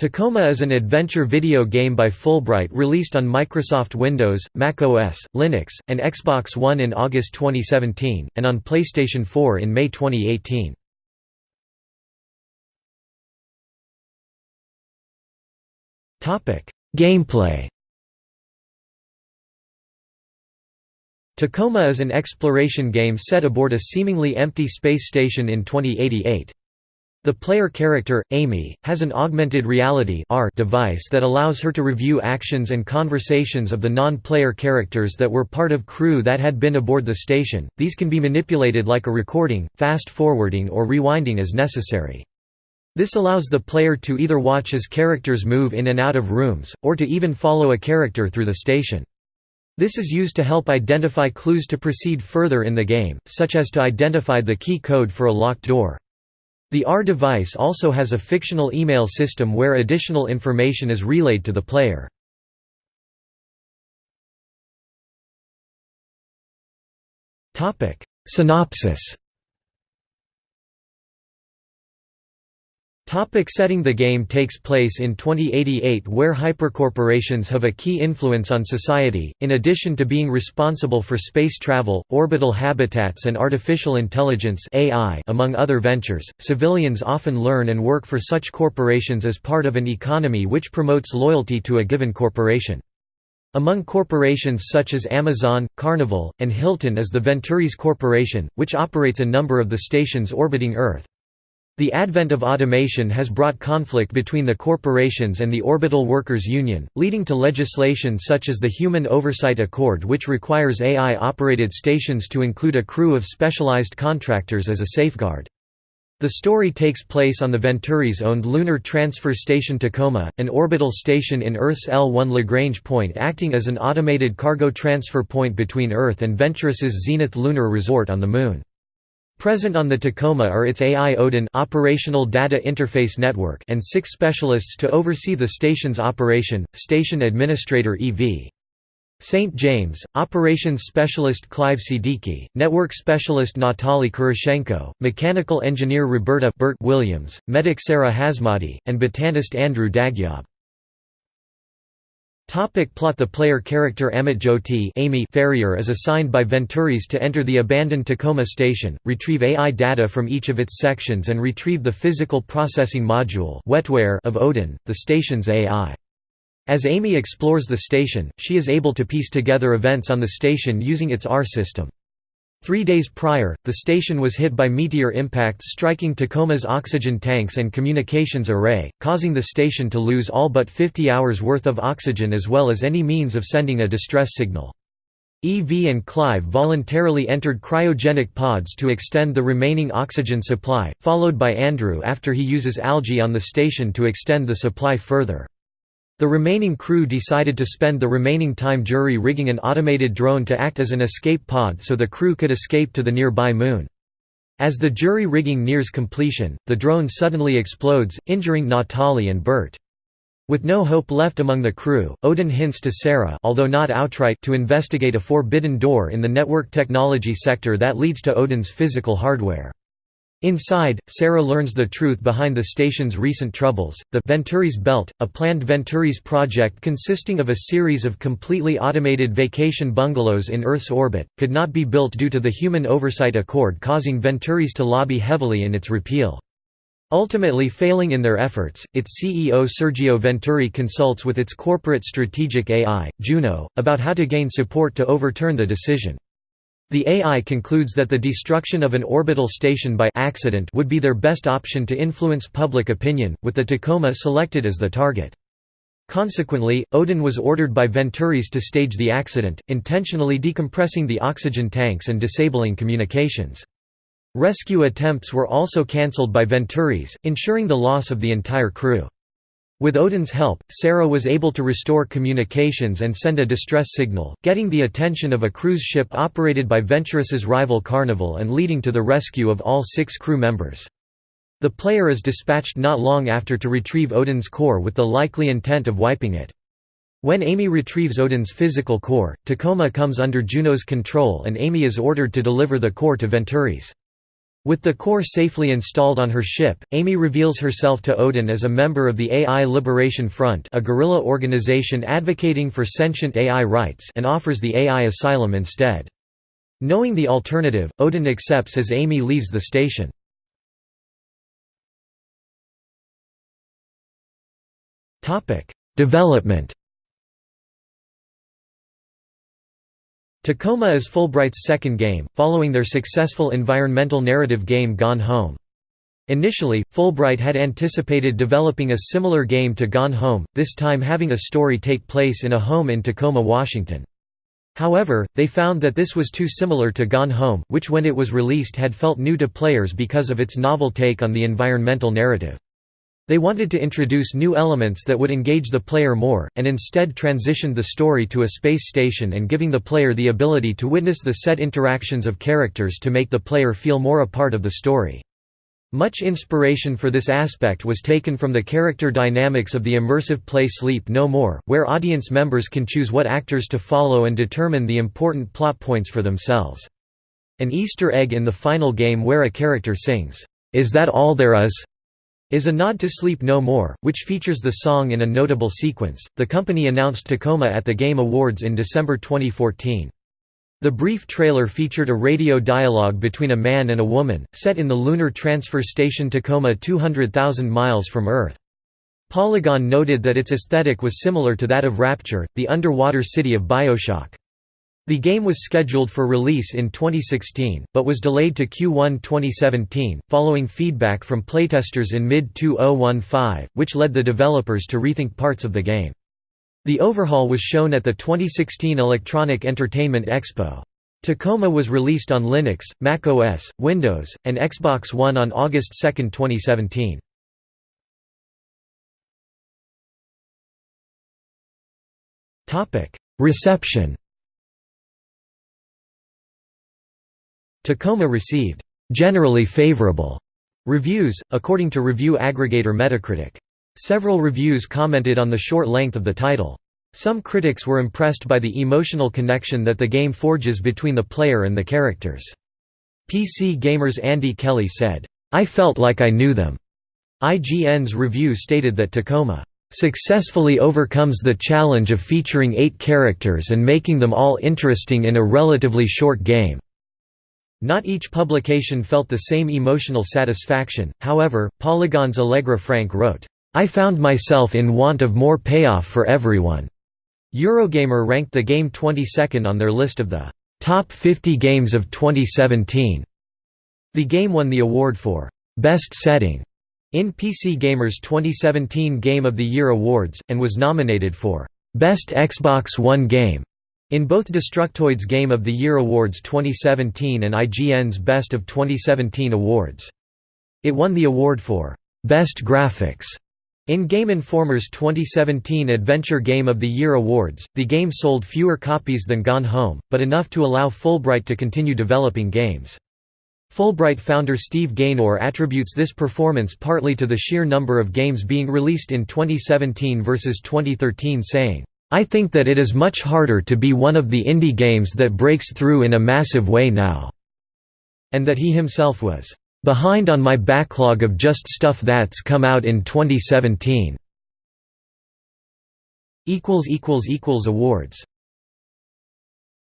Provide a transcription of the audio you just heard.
Tacoma is an adventure video game by Fulbright released on Microsoft Windows, Mac OS, Linux, and Xbox One in August 2017, and on PlayStation 4 in May 2018. Gameplay Tacoma is an exploration game set aboard a seemingly empty space station in 2088. The player character, Amy, has an augmented reality device that allows her to review actions and conversations of the non-player characters that were part of crew that had been aboard the station. These can be manipulated like a recording, fast-forwarding or rewinding as necessary. This allows the player to either watch as characters move in and out of rooms, or to even follow a character through the station. This is used to help identify clues to proceed further in the game, such as to identify the key code for a locked door. The R device also has a fictional email system where additional information is relayed to the player. Synopsis Topic setting The game takes place in 2088 where hypercorporations have a key influence on society, in addition to being responsible for space travel, orbital habitats and artificial intelligence AI among other ventures, civilians often learn and work for such corporations as part of an economy which promotes loyalty to a given corporation. Among corporations such as Amazon, Carnival, and Hilton is the Venturis Corporation, which operates a number of the stations orbiting Earth. The advent of automation has brought conflict between the corporations and the Orbital Workers Union, leading to legislation such as the Human Oversight Accord which requires AI-operated stations to include a crew of specialized contractors as a safeguard. The story takes place on the Venturis-owned Lunar Transfer Station Tacoma, an orbital station in Earth's L1 Lagrange point acting as an automated cargo transfer point between Earth and Venturis's Zenith Lunar Resort on the Moon. Present on the Tacoma are its AI Odin operational data interface network and six specialists to oversee the station's operation, Station Administrator EV. St. James, Operations Specialist Clive Siddiqui, Network Specialist Natali Kuroshenko, Mechanical Engineer Roberta Bert Williams, Medic Sarah Hazmati, and Botanist Andrew Dagyab. Topic plot The player character Amitjyoti Amy Ferrier is assigned by Venturis to enter the abandoned Tacoma station, retrieve AI data from each of its sections and retrieve the physical processing module wetware of Odin, the station's AI. As Amy explores the station, she is able to piece together events on the station using its R system. Three days prior, the station was hit by meteor impacts striking Tacoma's oxygen tanks and communications array, causing the station to lose all but 50 hours worth of oxygen as well as any means of sending a distress signal. EV and Clive voluntarily entered cryogenic pods to extend the remaining oxygen supply, followed by Andrew after he uses algae on the station to extend the supply further. The remaining crew decided to spend the remaining time jury rigging an automated drone to act as an escape pod so the crew could escape to the nearby moon. As the jury rigging nears completion, the drone suddenly explodes, injuring Natali and Bert. With no hope left among the crew, Odin hints to Sarah although not outright to investigate a forbidden door in the network technology sector that leads to Odin's physical hardware. Inside, Sarah learns the truth behind the station's recent troubles. The Venturis Belt, a planned Venturis project consisting of a series of completely automated vacation bungalows in Earth's orbit, could not be built due to the Human Oversight Accord causing Venturis to lobby heavily in its repeal. Ultimately failing in their efforts, its CEO Sergio Venturi consults with its corporate strategic AI, Juno, about how to gain support to overturn the decision. The AI concludes that the destruction of an orbital station by accident would be their best option to influence public opinion, with the Tacoma selected as the target. Consequently, Odin was ordered by Venturis to stage the accident, intentionally decompressing the oxygen tanks and disabling communications. Rescue attempts were also cancelled by Venturis, ensuring the loss of the entire crew. With Odin's help, Sarah was able to restore communications and send a distress signal, getting the attention of a cruise ship operated by Venturis's rival Carnival and leading to the rescue of all six crew members. The player is dispatched not long after to retrieve Odin's core with the likely intent of wiping it. When Amy retrieves Odin's physical core, Tacoma comes under Juno's control and Amy is ordered to deliver the core to Venturis. With the core safely installed on her ship, Amy reveals herself to Odin as a member of the AI Liberation Front a guerrilla organization advocating for sentient AI rights and offers the AI asylum instead. Knowing the alternative, Odin accepts as Amy leaves the station. Development Tacoma is Fulbright's second game, following their successful environmental narrative game Gone Home. Initially, Fulbright had anticipated developing a similar game to Gone Home, this time having a story take place in a home in Tacoma, Washington. However, they found that this was too similar to Gone Home, which when it was released had felt new to players because of its novel take on the environmental narrative. They wanted to introduce new elements that would engage the player more, and instead transitioned the story to a space station and giving the player the ability to witness the set interactions of characters to make the player feel more a part of the story. Much inspiration for this aspect was taken from the character dynamics of the immersive play Sleep No More, where audience members can choose what actors to follow and determine the important plot points for themselves. An Easter egg in the final game where a character sings, "'Is that all there is?' Is a nod to Sleep No More, which features the song in a notable sequence. The company announced Tacoma at the Game Awards in December 2014. The brief trailer featured a radio dialogue between a man and a woman, set in the Lunar Transfer Station Tacoma 200,000 miles from Earth. Polygon noted that its aesthetic was similar to that of Rapture, the underwater city of Bioshock. The game was scheduled for release in 2016, but was delayed to Q1 2017, following feedback from playtesters in mid-2015, which led the developers to rethink parts of the game. The overhaul was shown at the 2016 Electronic Entertainment Expo. Tacoma was released on Linux, Mac OS, Windows, and Xbox One on August 2, 2017. Reception Tacoma received generally favorable reviews, according to review aggregator Metacritic. Several reviews commented on the short length of the title. Some critics were impressed by the emotional connection that the game forges between the player and the characters. PC Gamer's Andy Kelly said, I felt like I knew them. IGN's review stated that Tacoma successfully overcomes the challenge of featuring eight characters and making them all interesting in a relatively short game. Not each publication felt the same emotional satisfaction, however, Polygon's Allegra Frank wrote, "...I found myself in want of more payoff for everyone." Eurogamer ranked the game 22nd on their list of the "...top 50 games of 2017." The game won the award for "...best setting." in PC Gamer's 2017 Game of the Year Awards, and was nominated for "...best Xbox One game." In both Destructoid's Game of the Year Awards 2017 and IGN's Best of 2017 awards. It won the award for Best Graphics in Game Informer's 2017 Adventure Game of the Year Awards. The game sold fewer copies than Gone Home, but enough to allow Fulbright to continue developing games. Fulbright founder Steve Gaynor attributes this performance partly to the sheer number of games being released in 2017 versus 2013 saying, I think that it is much harder to be one of the indie games that breaks through in a massive way now." And that he himself was, "...behind on my backlog of just stuff that's come out in 2017." Awards